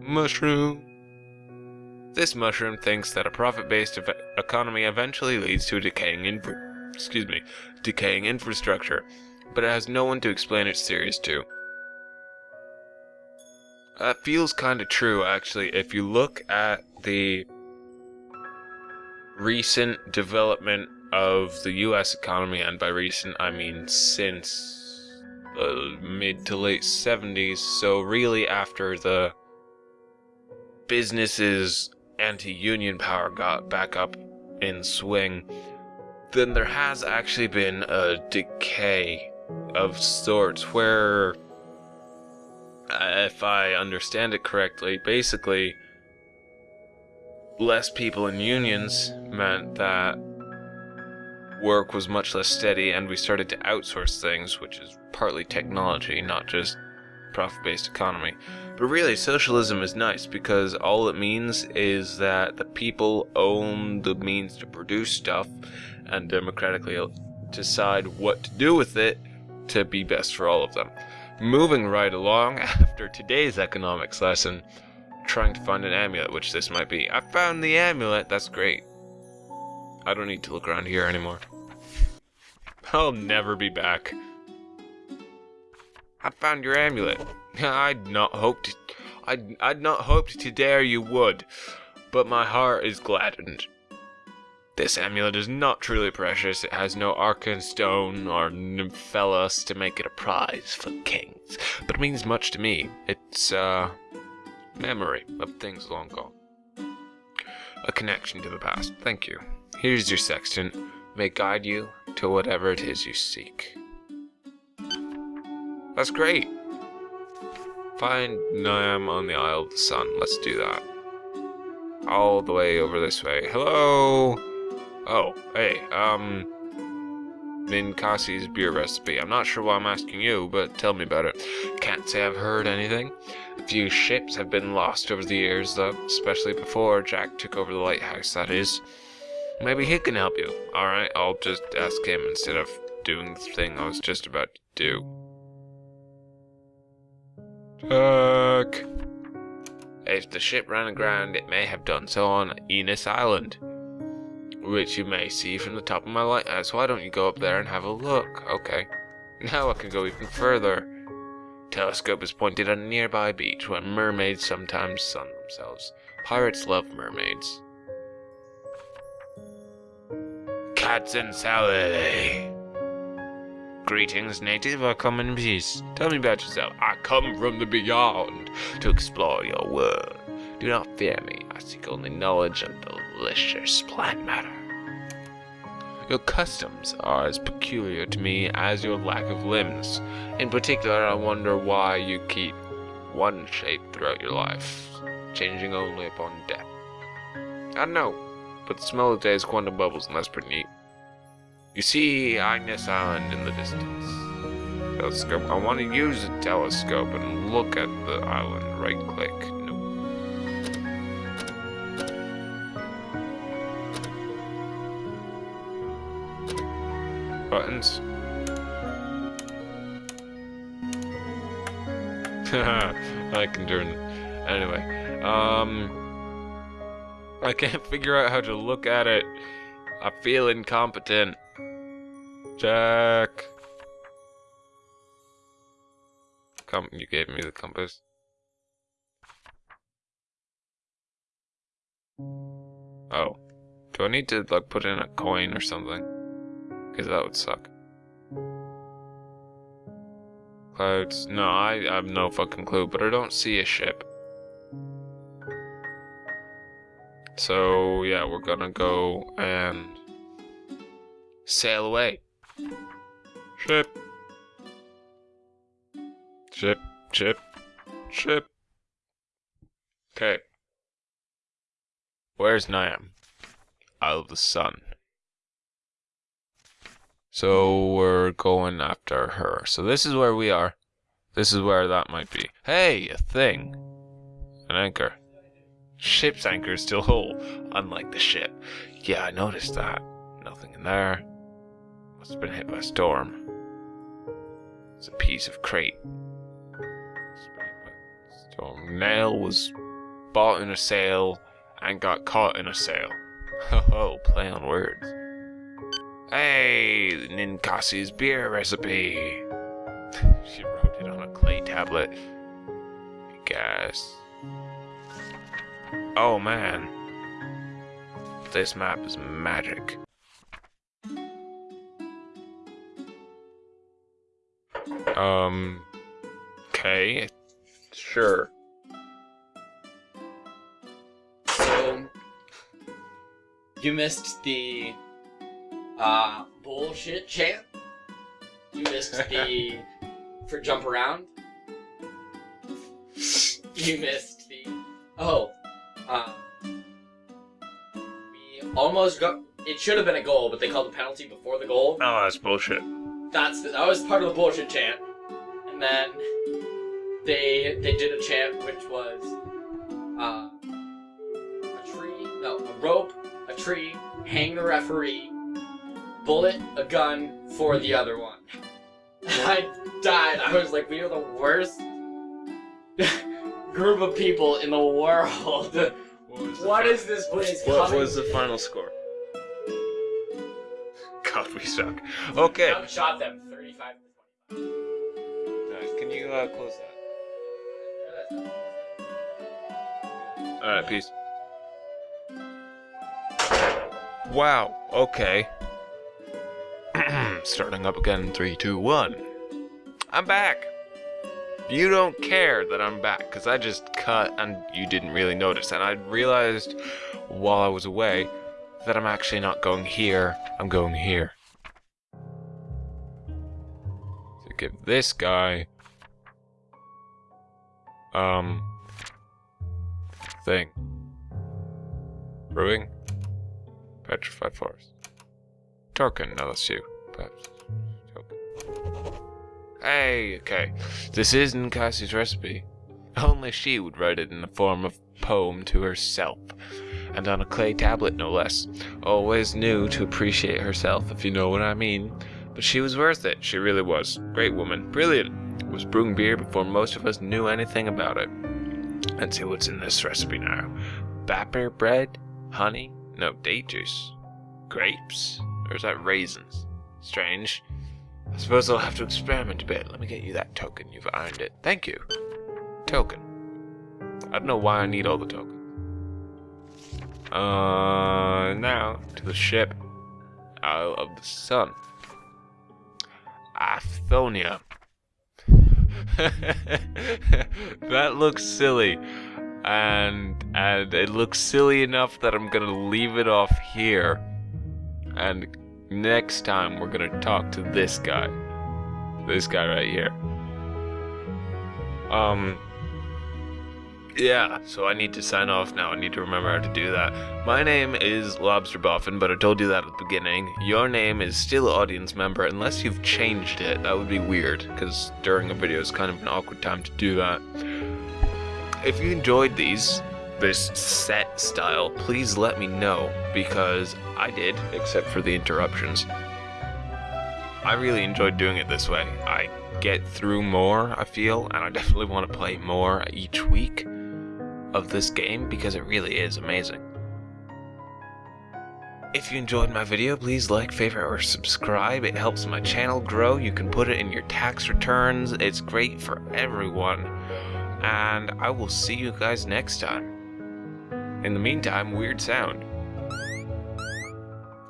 Mushroom. This mushroom thinks that a profit-based ev- economy eventually leads to decaying infra- excuse me, decaying infrastructure, but it has no one to explain its theories to. That feels kind of true, actually. If you look at the recent development of the U.S. economy, and by recent I mean since the mid to late 70s, so really after the businesses anti-union power got back up in swing, then there has actually been a decay of sorts where if I understand it correctly, basically less people in unions meant that work was much less steady and we started to outsource things, which is partly technology, not just profit-based economy. But really, socialism is nice because all it means is that the people own the means to produce stuff and democratically decide what to do with it to be best for all of them. Moving right along after today's economics lesson, trying to find an amulet, which this might be. I found the amulet, that's great. I don't need to look around here anymore. I'll never be back. I found your amulet. I'd not hoped I'd, I'd not hoped to dare you would, but my heart is gladdened. This amulet is not truly precious. It has no arcane stone or nymphelos to make it a prize for kings, but it means much to me. It's uh memory of things long gone. A connection to the past. Thank you. Here's your sextant. May guide you to whatever it is you seek. That's great. Find Niam on the Isle of the Sun. Let's do that. All the way over this way. Hello? Oh, hey, um... Ninkasi's beer recipe. I'm not sure why I'm asking you, but tell me about it. Can't say I've heard anything. A few ships have been lost over the years, though, especially before Jack took over the lighthouse, that is. Maybe he can help you. Alright, I'll just ask him instead of doing the thing I was just about to do. If the ship ran aground, it may have done so on Enos Island, which you may see from the top of my lighthouse. Why don't you go up there and have a look? Okay. Now I can go even further. Telescope is pointed at a nearby beach where mermaids sometimes sun themselves. Pirates love mermaids. Cats and salad. Greetings, native. I come in peace. Tell me about yourself. Come from the beyond to explore your world. Do not fear me. I seek only knowledge of delicious plant matter. Your customs are as peculiar to me as your lack of limbs. In particular, I wonder why you keep one shape throughout your life, changing only upon death. I know, but the smell of today's quantum bubbles, and that's pretty neat. You see Agnes Island in the distance. Telescope. I want to use a telescope and look at the island. Right click. Nope. Buttons. I can turn. Anyway, um, I can't figure out how to look at it. I feel incompetent. Jack. You gave me the compass. Oh. Do I need to, like, put in a coin or something? Because that would suck. Clouds. No, I, I have no fucking clue, but I don't see a ship. So, yeah, we're gonna go and sail away. Ship. Ship, ship, ship. Okay. Where's Niam? Isle of the Sun. So we're going after her. So this is where we are. This is where that might be. Hey, a thing. An anchor. Ship's anchor is still whole, unlike the ship. Yeah, I noticed that. Nothing in there. Must have been hit by a storm. It's a piece of crate. So Nail was bought in a sale and got caught in a sale. Oh, play on words. Hey, Ninkasi's beer recipe. she wrote it on a clay tablet. I guess. Oh man. This map is magic. Um. Okay. Sure. So you missed the uh bullshit chant. You missed the for jump around. You missed the oh. Uh, we almost got. It should have been a goal, but they called a penalty before the goal. Oh, that's bullshit. That's that was part of the bullshit chant, and then they they did a chant which was uh, a tree, no, a rope, a tree, hang the referee, bullet, a gun for the other one. I died. I was like, we are the worst group of people in the world. What is this place What coming was the final score? God, we suck. Okay. I shot them 35 to 25. Alright, can you uh, close that? Alright, peace. Wow, okay. Starting up again in 3, 2, 1. I'm back! You don't care that I'm back, because I just cut and you didn't really notice. And I realized while I was away that I'm actually not going here, I'm going here. To give this guy um thing. Brewing. Petrified forest. Token, no that's you. Perhaps. Hey, okay. This is Ninkasi's recipe. Only she would write it in the form of poem to herself. And on a clay tablet no less. Always knew to appreciate herself, if you know what I mean. But she was worth it, she really was. Great woman. Brilliant. Was brewing beer before most of us knew anything about it. Let's see what's in this recipe now. Batter bread, honey, no date juice, grapes, or is that raisins? Strange. I suppose I'll have to experiment a bit. Let me get you that token. You've earned it. Thank you. Token. I don't know why I need all the tokens. Uh, now to the ship. Isle of the Sun. That looks silly. And and it looks silly enough that I'm gonna leave it off here. And next time we're gonna talk to this guy. This guy right here. Um yeah, so I need to sign off now. I need to remember how to do that. My name is Lobster Boffin, but I told you that at the beginning. Your name is still audience member unless you've changed it. That would be weird, because during a video is kind of an awkward time to do that. If you enjoyed these, this set style, please let me know, because I did, except for the interruptions. I really enjoyed doing it this way. I get through more, I feel, and I definitely want to play more each week of this game because it really is amazing. If you enjoyed my video, please like, favorite, or subscribe. It helps my channel grow. You can put it in your tax returns. It's great for everyone. And I will see you guys next time. In the meantime, weird sound.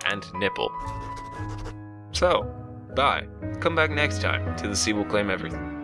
And nipple. So, bye. Come back next time to the Sea Will Claim Everything.